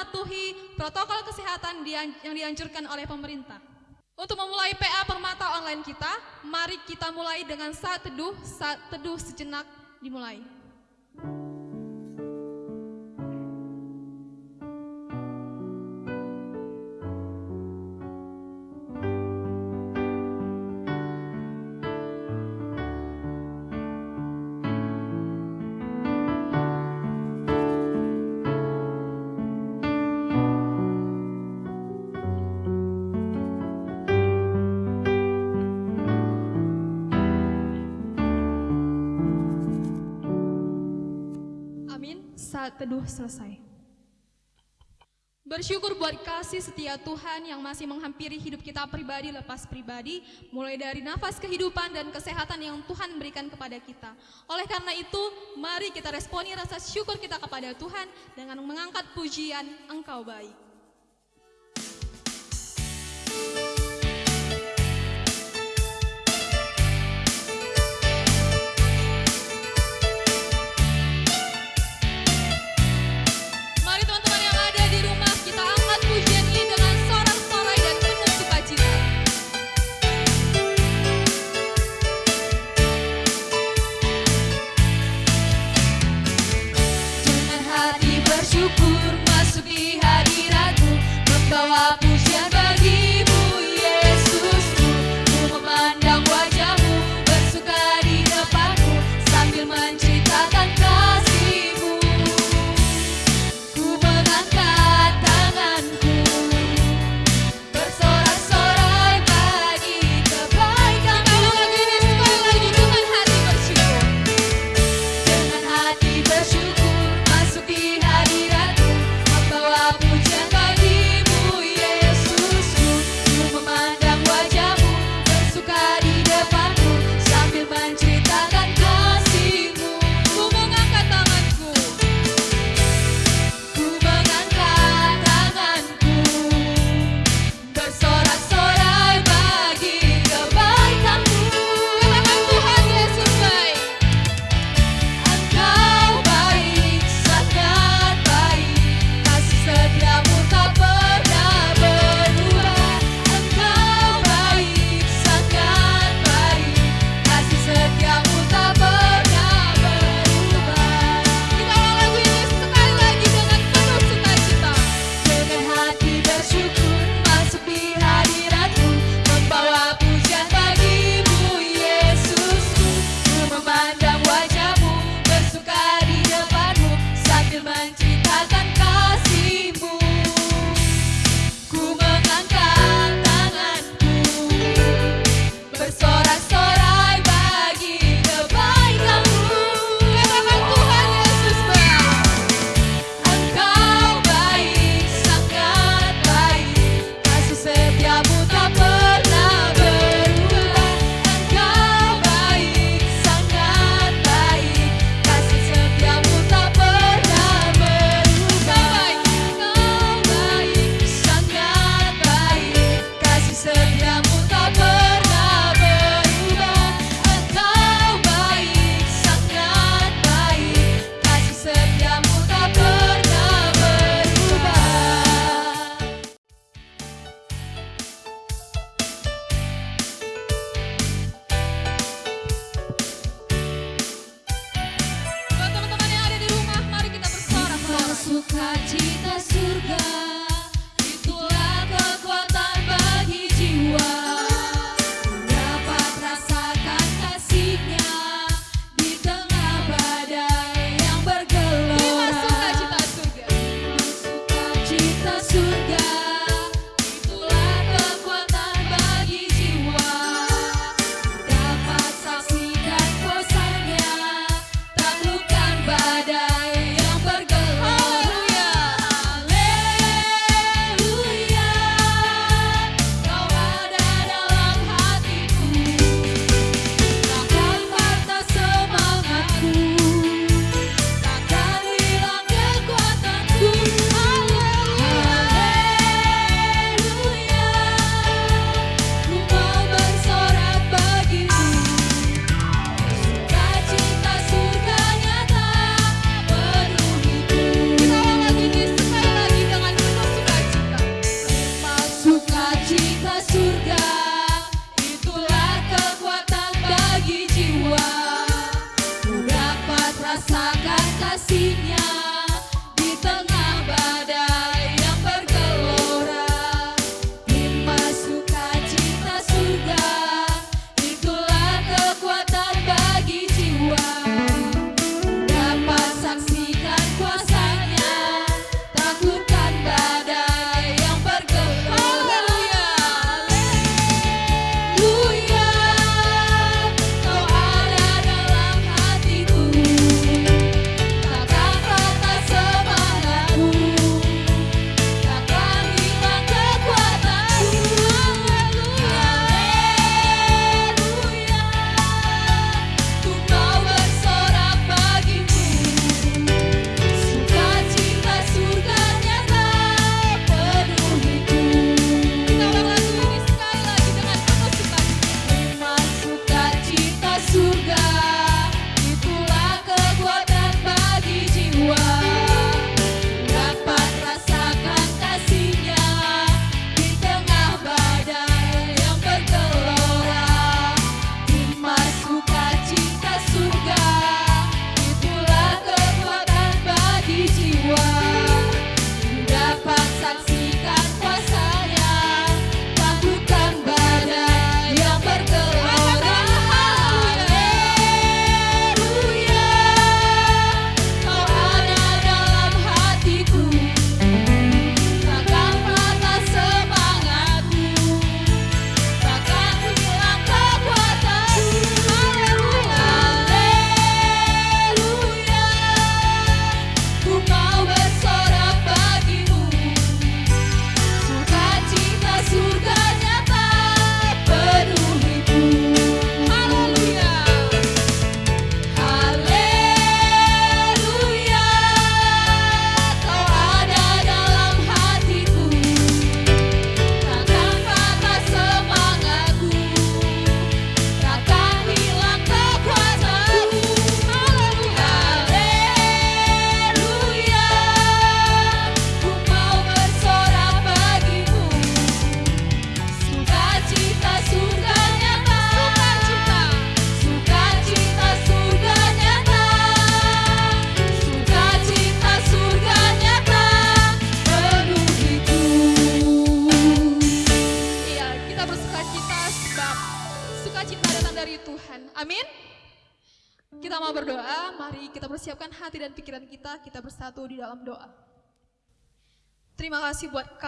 mematuhi protokol kesehatan yang dianjurkan oleh pemerintah. Untuk memulai PA Permata online kita, mari kita mulai dengan saat teduh, saat teduh sejenak dimulai. Saat teduh selesai. Bersyukur buat kasih setia Tuhan yang masih menghampiri hidup kita pribadi lepas pribadi, mulai dari nafas kehidupan dan kesehatan yang Tuhan berikan kepada kita. Oleh karena itu, mari kita responi rasa syukur kita kepada Tuhan dengan mengangkat pujian Engkau baik.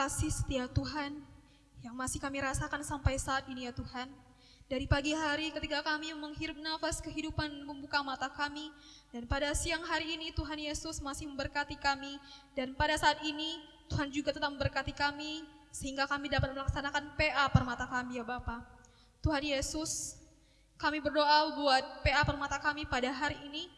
Kasih setia Tuhan yang masih kami rasakan sampai saat ini ya Tuhan. Dari pagi hari ketika kami menghirup nafas kehidupan membuka mata kami, dan pada siang hari ini Tuhan Yesus masih memberkati kami, dan pada saat ini Tuhan juga tetap memberkati kami, sehingga kami dapat melaksanakan PA permata kami ya Bapak. Tuhan Yesus, kami berdoa buat PA permata kami pada hari ini,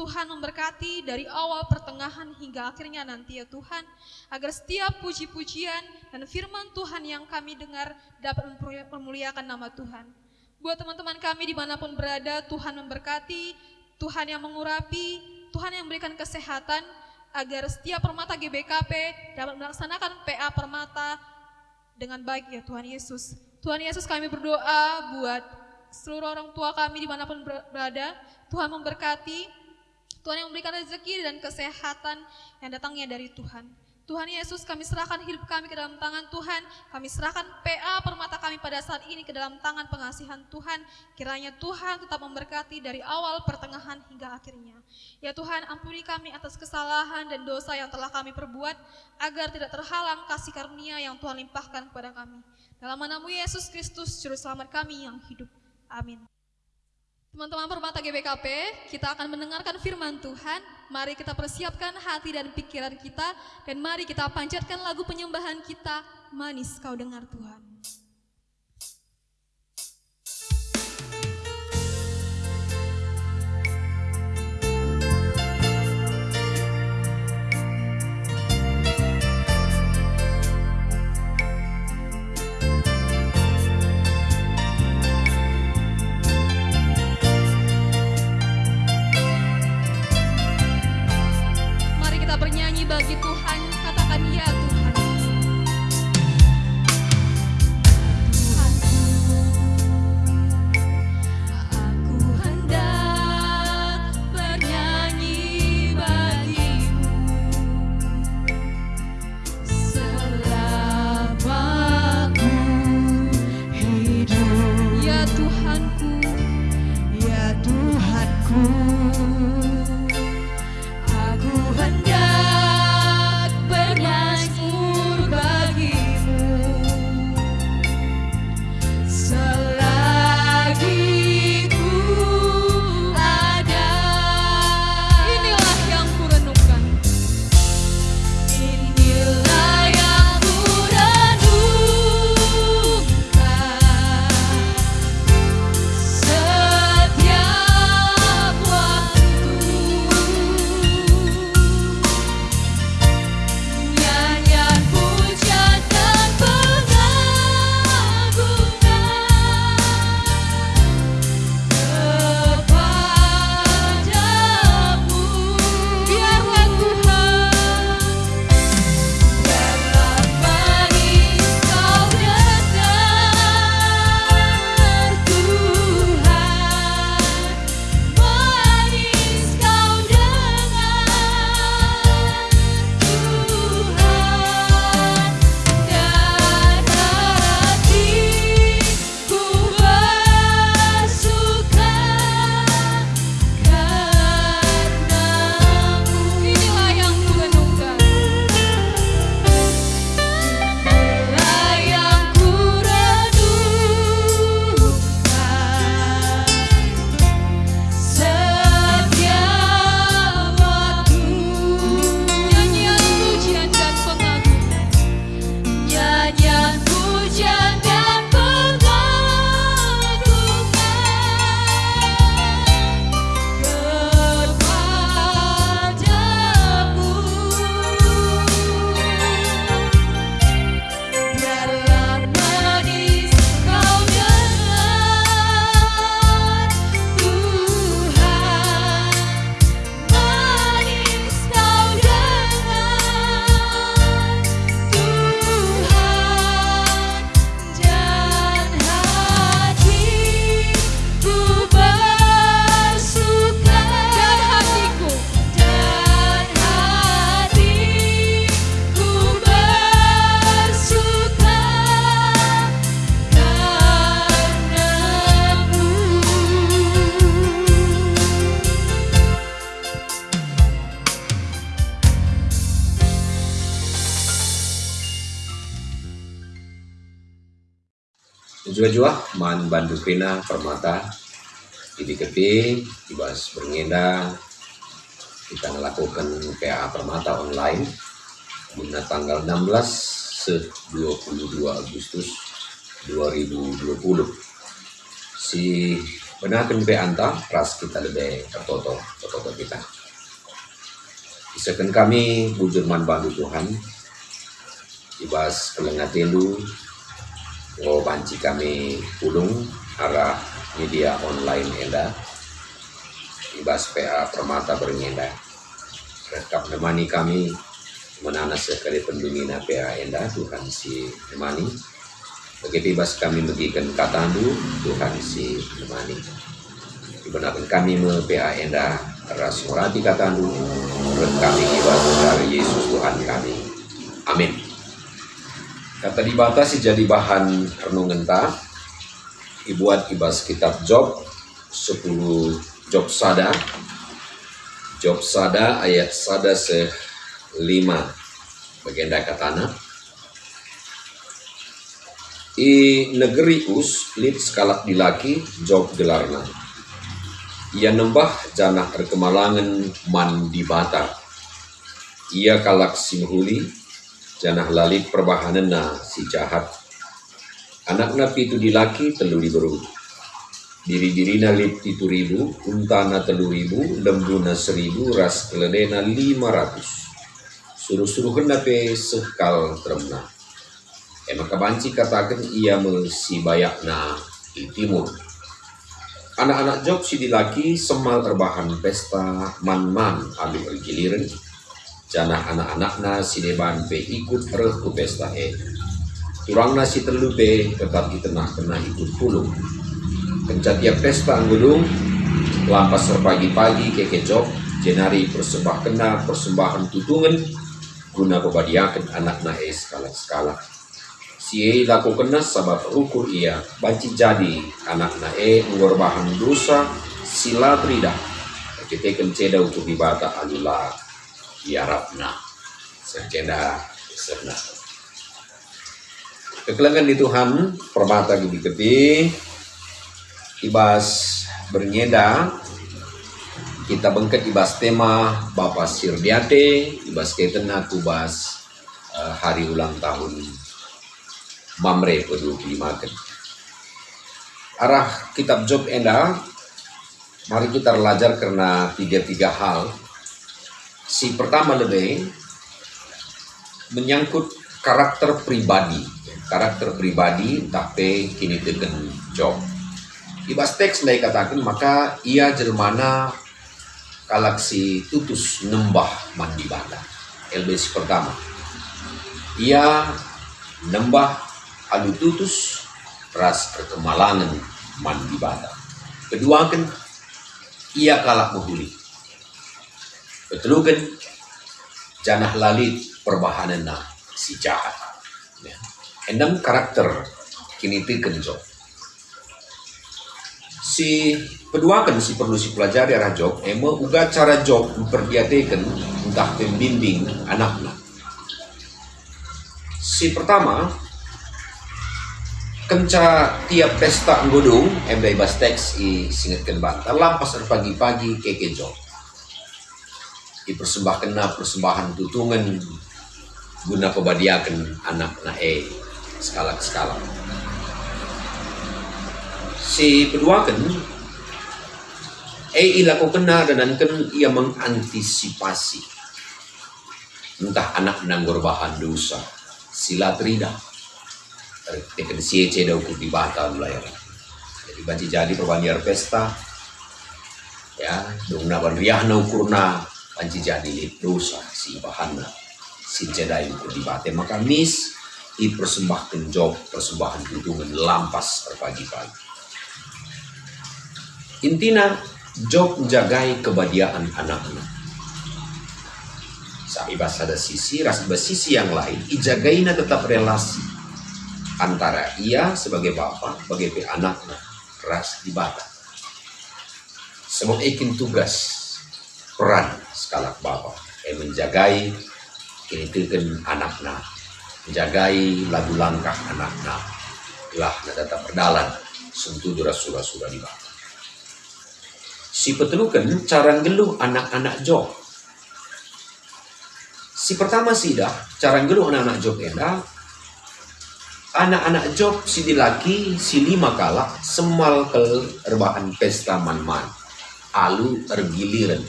Tuhan memberkati dari awal pertengahan hingga akhirnya nanti ya Tuhan, agar setiap puji-pujian dan firman Tuhan yang kami dengar dapat memuliakan nama Tuhan. Buat teman-teman kami di mana pun berada, Tuhan memberkati, Tuhan yang mengurapi, Tuhan yang memberikan kesehatan, agar setiap permata GBKP dapat melaksanakan PA permata dengan baik ya Tuhan Yesus. Tuhan Yesus kami berdoa buat seluruh orang tua kami di mana pun berada, Tuhan memberkati, Tuhan yang memberikan rezeki dan kesehatan yang datangnya dari Tuhan. Tuhan Yesus kami serahkan hidup kami ke dalam tangan Tuhan. Kami serahkan PA permata kami pada saat ini ke dalam tangan pengasihan Tuhan. Kiranya Tuhan tetap memberkati dari awal, pertengahan hingga akhirnya. Ya Tuhan ampuni kami atas kesalahan dan dosa yang telah kami perbuat. Agar tidak terhalang kasih karunia yang Tuhan limpahkan kepada kami. Dalam namamu Yesus Kristus, Juru Selamat kami yang hidup. Amin. Teman-teman permata GBKP, kita akan mendengarkan firman Tuhan. Mari kita persiapkan hati dan pikiran kita, dan mari kita panjatkan lagu penyembahan kita, Manis Kau Dengar Tuhan. Bagi Tuhan, man bandu krina permata di kepi ibas berngenda. Kita melakukan PA permata online. Guna tanggal 16 se 22 Agustus 2020 si benakan PA anta ras kita lebih tertoto tertoto kita. Isakan kami bujur man bandu Tuhan ibas kelengat telu oh banci kami pulung arah media online enda. Ibas PA Permata bernyenda rekap nemani kami menana sekali pendungina PA enda Tuhan si nemani. Begitu ibas kami bagikan katandu Tuhan si nemani. Dibenarkan kami me PA enda ras morati katandu kami ibas dari Yesus Tuhan kami. Amin Kata dibatasi jadi bahan renungan ta Ibuat ibas kitab Job 10 Job Sada. Job Sada ayat Sada se 5 Bagenda katana I negeri us lit skalak dilaki Job gelarna. Ia nembah janah rekemalangan man di bata Ia kalak simhuli janah lalit perbahanan na si jahat. Anak na pitu di laki telu beru. Diri-diri na lip titu ribu, unta na telu ribu, lembu na seribu, ras kelede na lima ratus. Suruh-suruh na pe sekal teremna. Ema kabanci katakan ia mesi bayak na di timur. Anak-anak Job si dilaki semal terbahan pesta man-man ambil giliran Jana anak-anakna si deban pe ikut reh ku pesta e. Turangna si telu pe tetap di tengah kena ikut pulung. Kencat tiap pesta anggulung, lampas serpagi-pagi ke kecok, jenari persembah kena persembahan tutungan, guna pebadiakan anak e skala-skala. Si e laku kena sabab ukur ia, banci jadi anak e ngorbahan dosa sila tridah. Kita ceda untuk dibata alulah yarabna sekenda serna kekelangan di Tuhan permata gigi kepi ibas bernyeda kita bengket ibas tema Bapak Sirdiate ibas ketena kubas uh, hari ulang tahun Mamre ke-25 arah kitab Job enda mari kita belajar karena tiga-tiga hal si pertama lebih menyangkut karakter pribadi. Karakter pribadi tapi kini dengan job. Ibas teks lai katakan maka ia jermana galaksi tutus nembah mandi bada LBC pertama. Ia nembah alu tutus ras perkemalangan mandi bada kedua kan ia kalah menghuli Betulukan janah lalit perbahanan na si jahat. Ya. Enam karakter kini kenjo. Si kan si perlu si pelajari arah job, emo uga cara job memperbiatekan entah pembimbing anaknya. Si pertama, kenca tiap pesta nggodung, emdai bas teks i singetkan bantal, lampas pagi-pagi keke job dipersembahkan persembahan tutungan. Guna pebadiakan anak nae skala skala si kedua kan eh ilaku kena dan kan ia mengantisipasi. Entah anak menanggur bahan dosa. Sila trida tekan si ceda ukur di batal layar jadi banci jadi perbandingan pesta. Ya dong na riahna ukurna panci jadi dosa si bahana si jadai ku dibate. Maka mis i persembahkan job persembahan hidungan lampas terpagi-pagi intina job menjagai kebadiaan anak-anak. Saibas ada sisi, rasibas sisi yang lain, ijagaina tetap relasi antara ia sebagai bapak, sebagai anaknya, ras di bata. Sebab ikin tugas peran skala bapa yang menjagai kini anak anaknya menjagai lagu langkah anaknya. Lah na data perdalan sentuh dura sura sura di bawah. Si petelukan cara geluh anak-anak Job si pertama sih dah cara geluh anak-anak Job enda. Anak-anak Job si dilaki si lima kalak semal ke rebahan pesta man-man. Alu ergiliran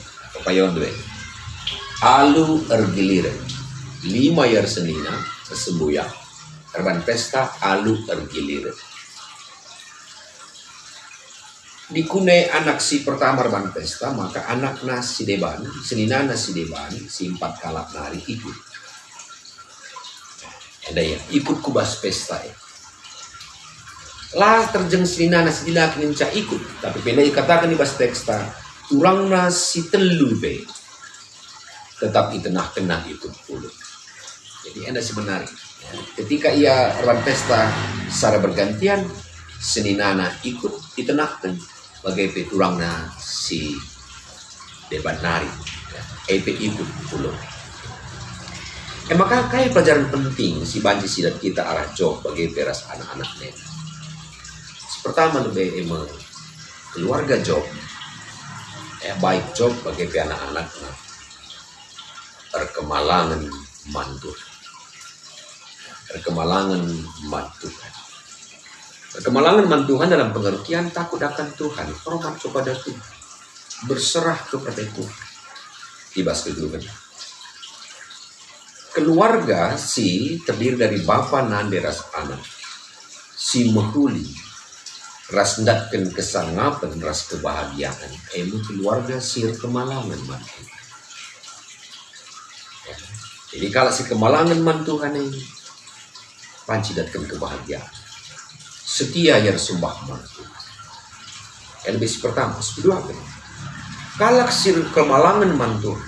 dua alu ergiliran lima yar senina sembuya rebahan pesta alu ergiliran dikune anak si pertama rebahan pesta maka anak nasi deban senina nasi deban si empat kalak nari ikut. Ada ya ikut kubas pesta ya. Lah terjeng selina nasi dilak ninca ikut. Tapi pendek katakan di bas teksta kurang nasi telu be. Tetap itenah kena ikut puluh jadi anda sebenarnya ya, ketika ia pesta secara bergantian seninana ikut itenah bagai peturang si debat nari ya, ikut puluh Eh maka kayak pelajaran penting si banci sidat kita arah job bagi peras anak-anak net. Pertama lebih emang keluarga job eh baik job bagi anak-anak. Perkemalangan mantu. Perkemalangan mantu. Perkemalangan mantuhan dalam pengertian takut akan Tuhan. Hormat kepada Tuhan. Berserah kepada Tuhan. Ibas kedua keluarga si terdiri dari bapa nan ras anak. Si mehuli ras ndatkan kesangapan ras kebahagiaan. Emu keluarga si kemalangan mantu jadi kalau si kemalangan mantuhan ini panci datkan kebahagiaan. Setia yang sumbah mantu yang lebih pertama kedua kalau si kemalangan mantu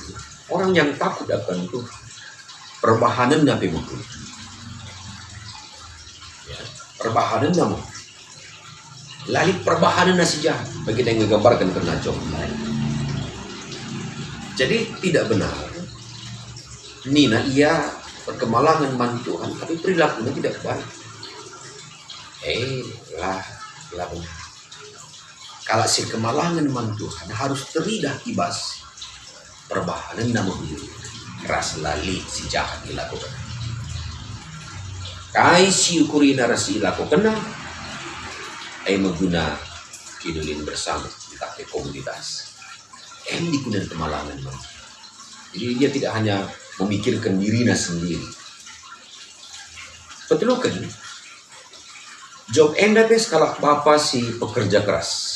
orang yang takut akan Tuhan. Perbahanan Nabi Muhammad. Ya, perbahanan namu. Lali perbahanan nasi jahat bagi yang menggambarkan kena jom Jadi tidak benar. Nina ia perkemalangan mantuan tapi perilakunya tidak baik. Eh lah, lah benar. Kalau si kemalangan mantuan harus teridah ibas perbahanan namu ras lali si jahat dilakukan kai si ukuri narasi dilakukan ay maguna kinulin bersama di kafe komunitas em digunakan kemalangan jadi dia tidak hanya memikirkan dirinya sendiri. Betul kan job enda pes kalau bapak si pekerja keras.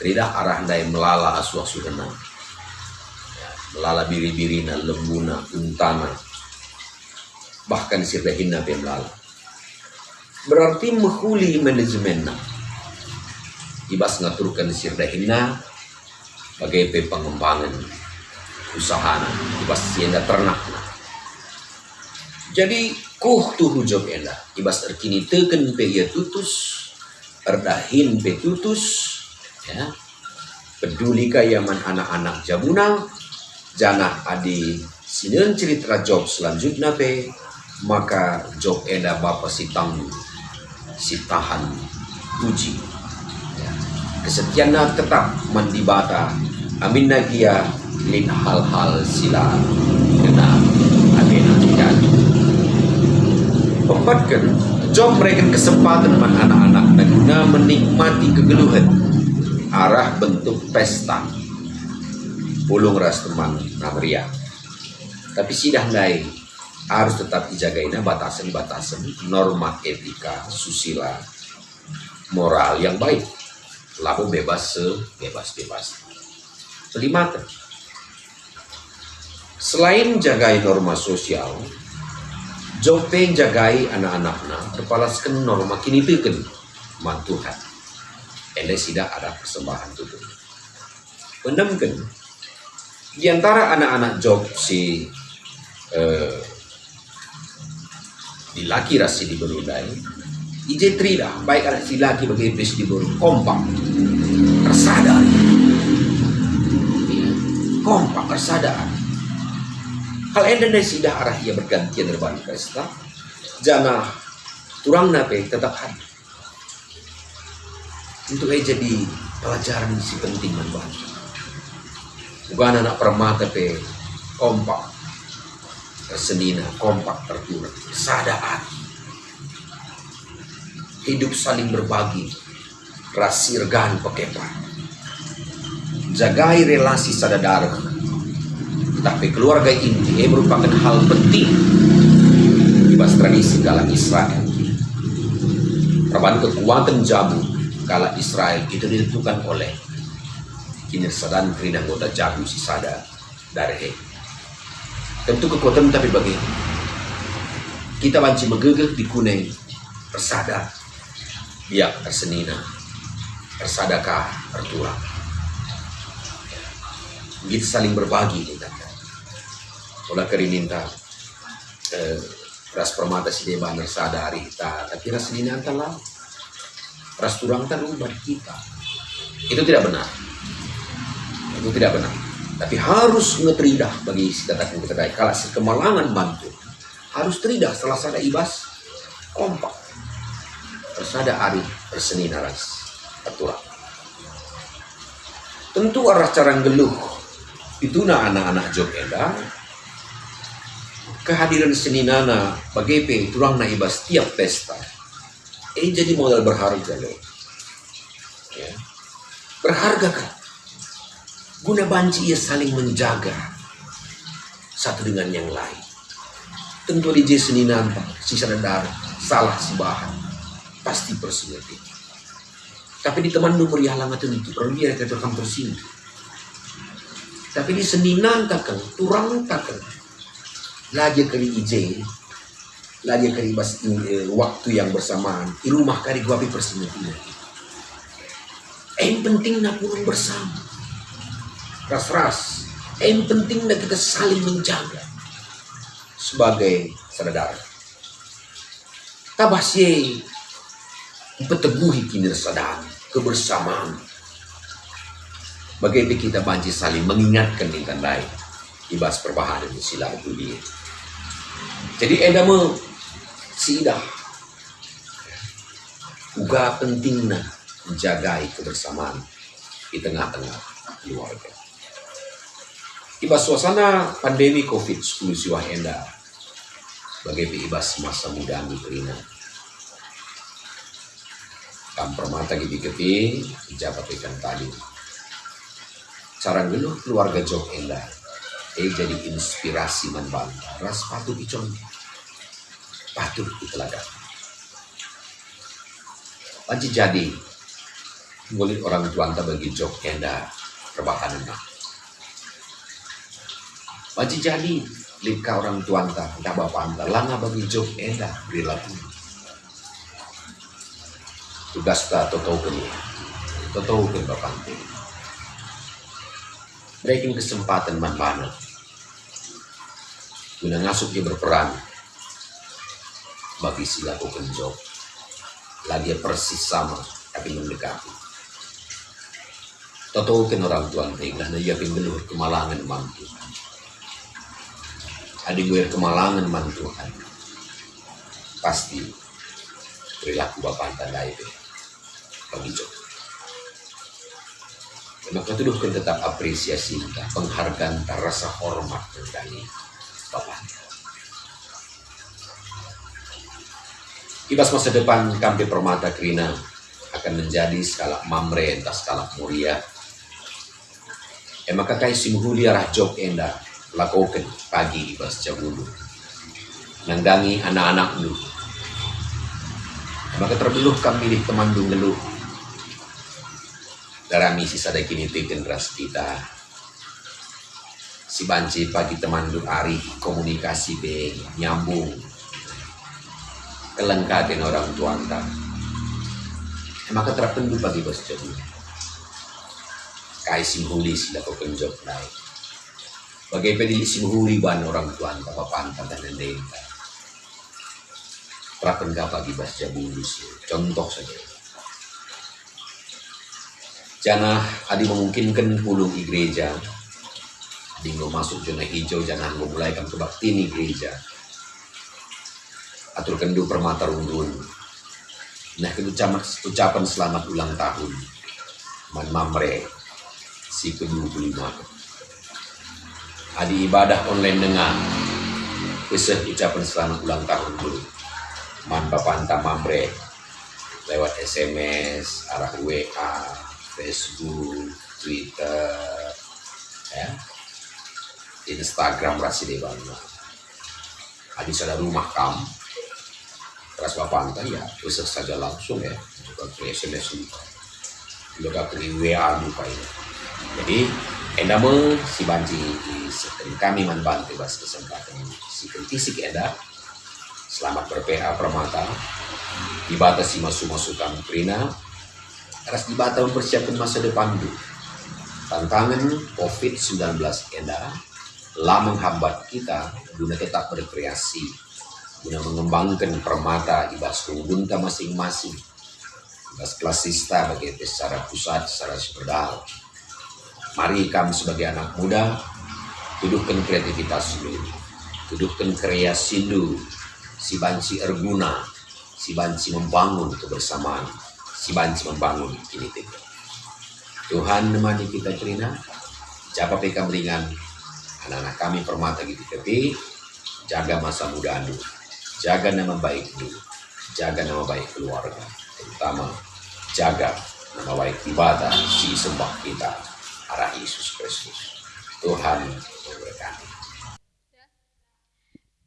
Tidak arah dai melala asu asu kenal lala biri-birina, lembuna, untana, bahkan sirdahinna pe melala. Berarti menghuli manajemenna. Ibas ngaturkan sirdahinna bagai pe pengembangan usahana, ibas sienda ternak. Jadi kuh tuh job enda, ibas terkini teken pe ia tutus, erdahin pe tutus, ya, peduli kayaman anak-anak jabunang, jangan adi sinin cerita job selanjutnya pe maka job eda bapak si tangguh si tahan uji. Ya. kesetiaannya tetap mandibata amin nagia lin hal-hal sila kena amin kan empatkan job mereka kesempatan man anak-anak dan guna menikmati kegeluhan. Arah bentuk pesta. Pulung ras teman namria tapi sidah lain harus tetap dijagain batasan-batasan norma etika susila moral yang baik lalu bebas sebebas-bebas kelima selain jagai norma sosial Jope jagai anak-anaknya terpalaskan norma kini piken mantuhan. Ele tidak ada persembahan tutup. Pendamkan di antara anak-anak Job si eh, di laki rasi di berudai ije trida baik anak si laki bagi iblis di beru kompak. Tersadar kompak tersadar hal enda dari arah ia bergantian dari pesta jana turang nape tetap hadir. Untuk jadi pelajaran si penting man bukan anak permata pe kompak tersenina kompak tertular. Sadar hidup saling berbagi. Rasirgan pekepa jagai relasi sadadar tapi keluarga inti merupakan hal penting di tradisi dalam Israel. Perubahan kekuatan jamu kala Israel itu ditentukan oleh kinerja dan anggota jamu si sada dari. Tentu kekuatan tapi bagi kita banci megegeh di kuning. Persada. Biak tersenina. Tersadakah tertulang begitu saling berbagi kita. Oleh keri minta eh, ras permata si deba sadari ta tapi ras ini antala ras turang ta rumah kita. Itu tidak benar. Itu tidak benar tapi harus ngeteridah bagi si baik kalau si kemalangan bantu. Harus teridah setelah sada ibas. Kompak. Ada ari berseni naras. Aturan tentu arah cara geluh. Itu na anak-anak Jog kehadiran seni nana bagai turang na iba setiap pesta. Ini jadi modal berharga loh ya. berharga kan guna banci ia saling menjaga satu dengan yang lain. Tentu di seni nana si sadar salah si bahan pasti persiapin tapi di teman nomor yang lama tentu perlu dia kata sini tapi di seni nanta kan turang takkan. Lagi kali ije lagi kali bas eh, waktu yang bersamaan di rumah kali gua api persimutina yang penting nak purun bersama ras-ras yang penting nak kita saling menjaga. Sebagai saudara. Tabasye peteguhi sadar kebersamaan. Bagaimana kita banci saling mengingatkan dengan lain ibas perbahanan sila dunia. Jadi edamu sidah. Juga pentingnya menjaga kebersamaan di tengah-tengah keluarga. Iba suasana pandemi COVID-19 siwah enda ibas masa muda mitrina. Kam permata gibi kepi, jabat ikan tadi. Cara geluh keluarga jok enda eh jadi inspirasi membantah. Ras patut dicontoh patut diteladan Panci jadi. Ngulit orang tua anta bagi jok kenda rebahan enak Panci jadi. Lika orang tua anta dah bapak anta. Langa bagi jok enda perilaku tugas ta toto kini toto kini bapak anta. Kesempatan man banget Guna ngasup dia berperan. Bagi si laku kenjok. Lagi persis sama tapi mendekati. Totokin orang tuan tega na ia pinggeluh kemalangan mantu. Adi gue kemalangan mantuan. Pasti perilaku bapak tandai bagi jok. Maka tuduhkan tetap apresiasi, penghargaan, rasa hormat dari Ibas masa depan Kampi Permata Krina akan menjadi skala mamre entah skala muria. Emang kakai simhuli arah jok enda lakukan pagi ibas jabulu. Nangdangi anak-anak lu. Emang terbeluh kami di teman geluh. Darami sisa kini tiken ras kita si banci pagi teman du ari komunikasi be nyambung kelengkapan orang tua anta maka terpendu bagi bos jadi kai simhuli sila ko penjok naik bagai pedili simhuli ban orang tua anta bapak anta dan nende terapen bagi bos jabulus contoh saja Jangan adi memungkinkan pulung di gereja Dinggo masuk zona hijau jangan memulai kan kebakti ini gereja. atur kendu permata rundun. Nah ucapan, ucapan selamat ulang tahun. Man Mamre si ke-25. Adi ibadah online dengan Kisah ucapan selamat ulang tahun dulu. Man Bapanta Mamre lewat SMS, arah WA, Facebook, Twitter, ya, Instagram rasi bangga. Adi ada rumah kamu, Ras Bapanta ya, bisa saja langsung ya, ke SMS juga. Juga WA lupa ini. Jadi, enda me si sekali kami membantu bas kesempatan si kritisik enda selamat berPA Permata. Dibatasi masuk-masukan Prina. Ras dibata mempersiapkan masa depan dulu tantangan COVID-19 enda lah menghambat kita guna tetap berkreasi guna mengembangkan permata ibas kungunta masing-masing. Ibas klasista bagi secara pusat secara sepedal Mari kami sebagai anak muda dudukkan kreativitas dulu, dudukkan kreasi dulu, si banci erguna, si banci membangun kebersamaan, si banci membangun ini tiga. Tuhan nemani kita Trina, japa peka meringan, anak-anak kami permata gitu tapi jaga masa muda dulu, jaga nama baik dulu, jaga nama baik keluarga, terutama jaga nama baik ibadah si sembah kita arah Yesus Kristus. Tuhan memberkati.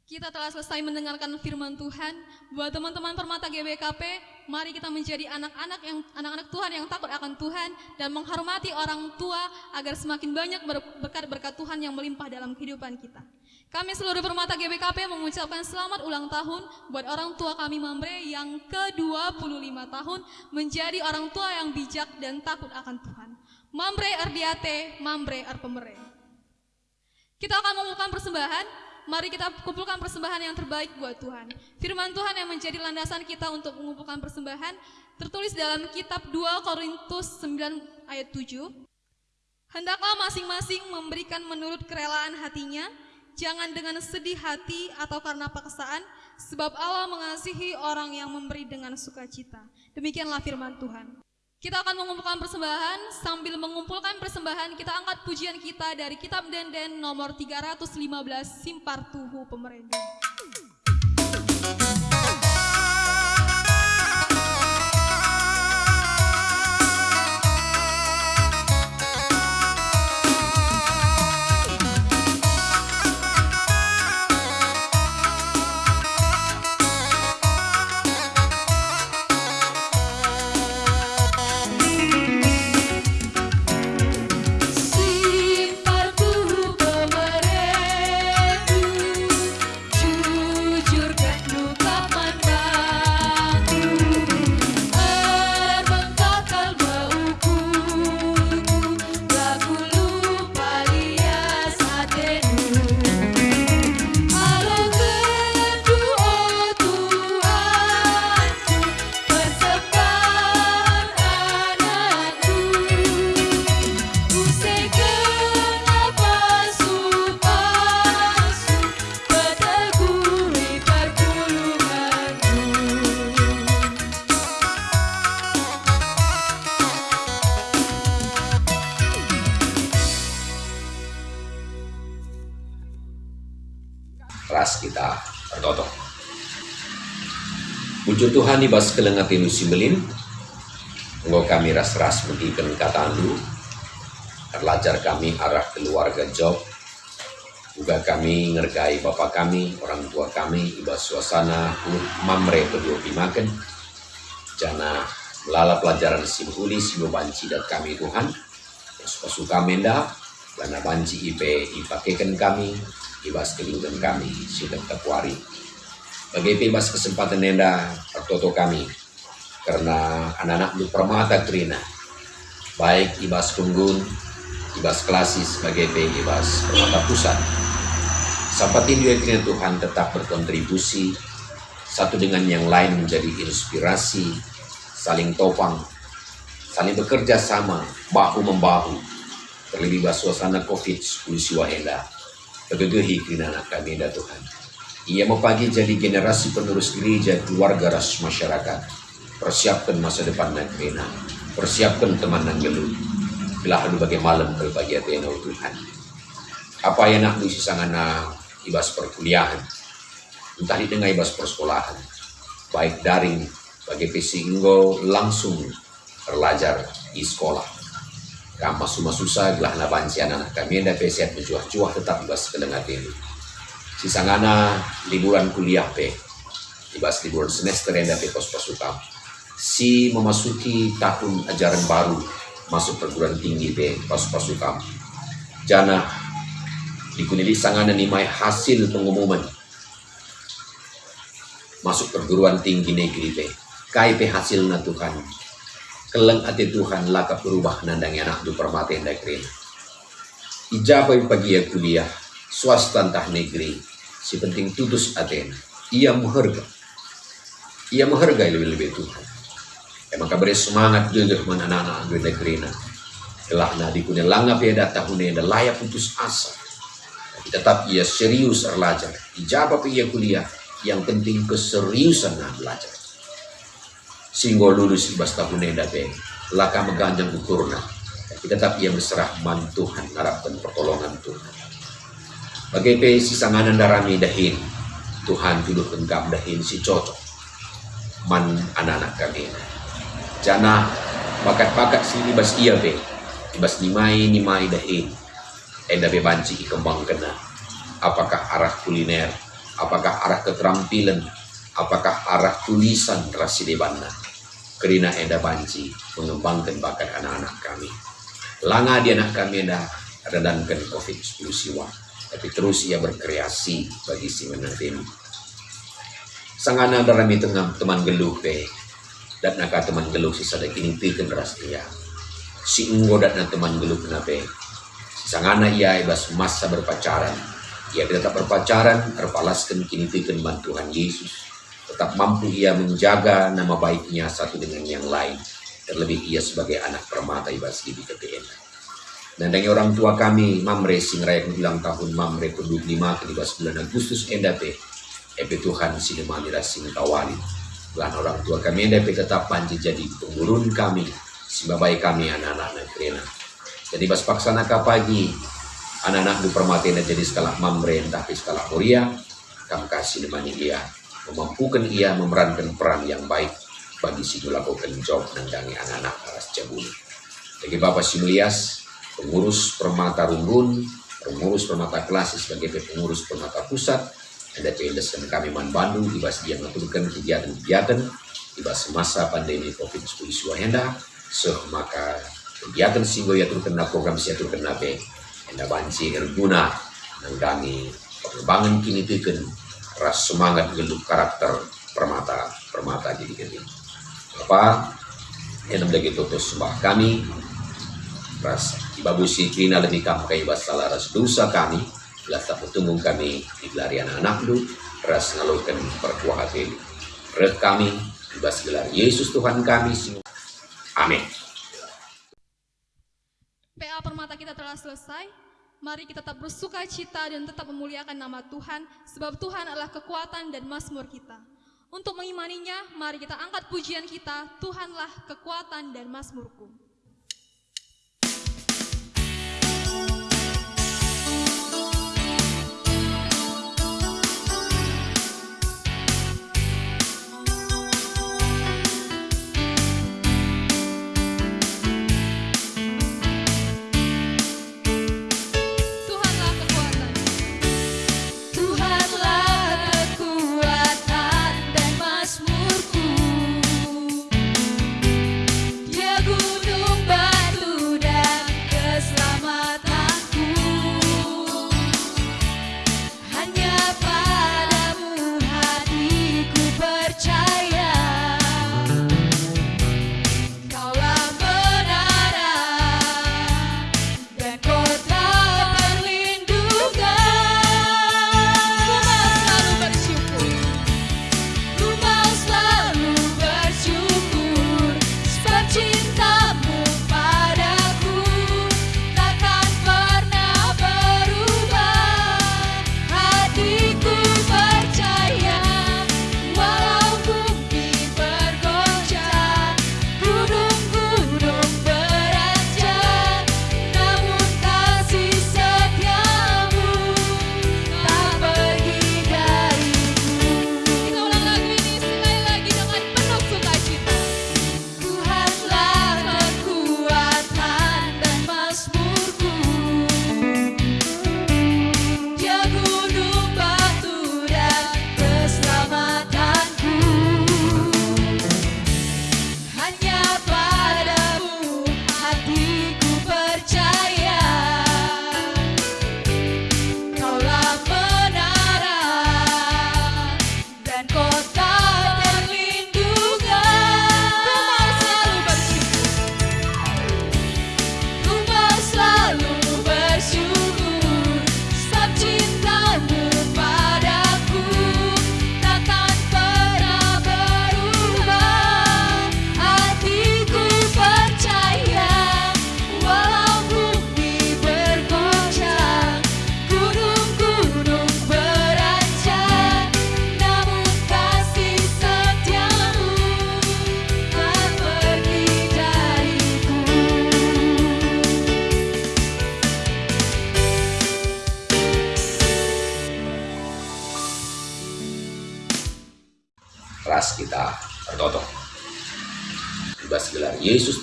Kita telah selesai mendengarkan firman Tuhan. Buat teman-teman permata GBKP, mari kita menjadi anak-anak yang anak-anak Tuhan yang takut akan Tuhan dan menghormati orang tua agar semakin banyak berkat-berkat Tuhan yang melimpah dalam kehidupan kita. Kami seluruh permata GBKP mengucapkan selamat ulang tahun buat orang tua kami Mamre yang ke-25 tahun menjadi orang tua yang bijak dan takut akan Tuhan. Mambre Ardiate, Mambre Arpemere. Kita akan mengumpulkan persembahan. Mari kita kumpulkan persembahan yang terbaik buat Tuhan. Firman Tuhan yang menjadi landasan kita untuk mengumpulkan persembahan tertulis dalam kitab 2 Korintus 9 ayat 7. Hendaklah masing-masing memberikan menurut kerelaan hatinya, jangan dengan sedih hati atau karena paksaan, sebab Allah mengasihi orang yang memberi dengan sukacita. Demikianlah firman Tuhan. Kita akan mengumpulkan persembahan, sambil mengumpulkan persembahan kita angkat pujian kita dari kitab Denden nomor 315 Simpar Tuhu Pemerintah. Di bas kelengati simbelin. Engkau kami ras-ras kata andu. Terlajar kami arah keluarga Job. Juga kami ngergai bapak kami, orang tua kami, ibas suasana mamre kedua pimakan. Jana melala pelajaran simpuli sibu banci dat kami Tuhan. Suka-suka menda, karena banci IP ipakaikan kami, ibas keludan kami, sudah terkuari bagi bebas kesempatan nenda pertoto kami. Karena anak-anak lu permata trina. Baik ibas tunggun ibas klasis sebagai ibas permata pusat. Sampai dua trina Tuhan tetap berkontribusi satu dengan yang lain menjadi inspirasi saling topang saling bekerja sama bahu membahu. Terlebih suasana covid 19 siwa henda begitu kami Tuhan Ia mau pagi jadi generasi penerus gereja keluarga ras masyarakat. Persiapkan masa depan negeri Persiapkan teman dan geluh. Belah bagai malam kalau bagi Athena Tuhan. Apa yang nak misi sangana ibas perkuliahan. Entah di tengah ibas persekolahan. Baik daring bagi pesinggo langsung belajar di sekolah. Kampa suma susah gelah na banci anak kami ada pesiat mencuah-cuah tetap ibas kelengat ini. Sisangana liburan kuliah pe. Ibas liburan semester yang dapat pos pasukan. Si memasuki tahun ajaran baru masuk perguruan tinggi pe pas pasukan. Jana dikunili sangana nimai hasil pengumuman masuk perguruan tinggi negeri pe kai pe hasil Tuhan keleng ati Tuhan laka berubah nandang anak du permate negeri ijabai pagi ya kuliah swasta entah negeri si penting tutus aten ia mengharga. Ia menghargai lebih-lebih Tuhan. Emang kabar semangat juga mana di negeri na telah na dikunya langa peda yang layak putus asa. Tetap ia serius belajar. Ijabah ia kuliah yang penting keseriusan nah belajar. Sehingga lulus ibas tahun dape laka meganjang ukurna tetap ia berserah man Tuhan harapkan pertolongan Tuhan bagai pe si sanganan darami dahin Tuhan tuduh kenggam dahin si cocok man anak-anak kami. Jana bakat-bakat si ibas iya be. Ibas nimai nimai dahin. Enda be banci kembang kena. Apakah arah kuliner? Apakah arah keterampilan, apakah arah tulisan rasi debana. Kerina enda banci mengembangkan bakat anak-anak kami. Langa di anak kami enda redankan COVID-19 siwa. Tapi terus ia berkreasi bagi si menatim. Sangana itu teman geluh pe. Dan naka teman geluh si sadar kini pikan ras dia. Si enggo dan teman geluh kenape. Sangana ia ibas masa berpacaran ia tetap berpacaran, terpalaskan kini fikan bantuan Yesus. Tetap mampu ia menjaga nama baiknya satu dengan yang lain. Terlebih ia sebagai anak permata ibas di KPN. Dan dengan orang tua kami, Mamre sing raya bilang tahun Mamre ke 25 ke bulan Agustus endate. Epe Tuhan sing kawali. Bulan orang tua kami endate tetap panji jadi pengurun kami. Sibabai kami anak-anak negeri. Jadi bas paksana pagi anak-anak di jadi skala mamren tapi skala korea kam kasih demani dia memampukan ia memerankan peran yang baik bagi si lakukan job nandangi anak-anak aras jabuni jadi Bapak Simlias pengurus permata rumbun pengurus permata klasik sebagai pengurus permata pusat. Ada PNS dan kami man Bandung ibas dia mengaturkan kegiatan-kegiatan ibas semasa pandemi COVID-19 suahenda so maka kegiatan singgo ya turkan program siatur kena enda banci erguna nanggangi pengembangan kini tiken ras semangat geluk karakter permata permata jadi gini apa? Yang lagi tutus sembah kami ras ibabusi kina lebih kam kai basala ras dosa kami tak bertemu kami di anak lu ras ngalukan perkuah hati red kami ibas gelar Yesus Tuhan kami amin PA Permata kita telah selesai. Mari kita tetap bersuka cita dan tetap memuliakan nama Tuhan, sebab Tuhan adalah kekuatan dan mazmur kita. Untuk mengimaninya, mari kita angkat pujian kita, Tuhanlah kekuatan dan mazmurku.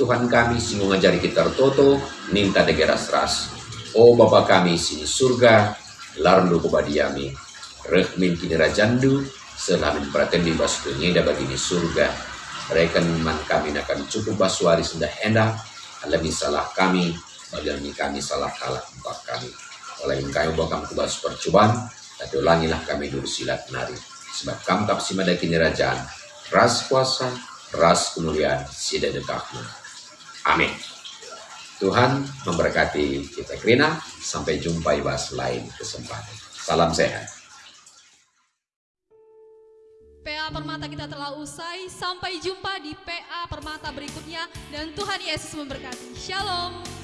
Tuhan kami, sing mengajari kita tertoto, ninta degeras ras. O Bapa kami sini surga, larndo kubadiami, rekmin kini rajandu, selamin pratendi bas penyeda bagi di surga. Rekan man kami akan cukup baswari sudah hendak, alami salah kami, bagian kami salah kalah empat kami. Oleh yang kami bawa kami kubas percobaan, tapi ulangilah kami dulu silat nari. Sebab kamu tak simada kini rajaan, ras kuasa, ras kemuliaan, sida dekatmu. Amin. Tuhan memberkati kita Krina. Sampai jumpa di bahas lain kesempatan. Salam sehat. PA Permata kita telah usai. Sampai jumpa di PA Permata berikutnya dan Tuhan Yesus memberkati. Shalom.